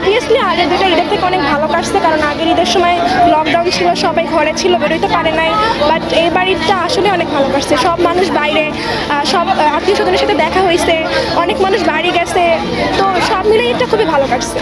Obviously আগের দুটো ঈদের থেকে অনেক ভালো কাটছে, কারণ আগের ঈদের সময় লকডাউন ছিল, সবাই ঘরে ছিল বেরোতে পারে নাই বাট এইবার ঈদটা আসলে অনেক ভালো কাটছে। সব মানুষ বাইরে সব আত্মীয় স্বজনের সাথে দেখা হয়েছে, অনেক মানুষ বাড়ি গেছে, তো সব মিলে ঈদটা খুবই ভালো কাটছে।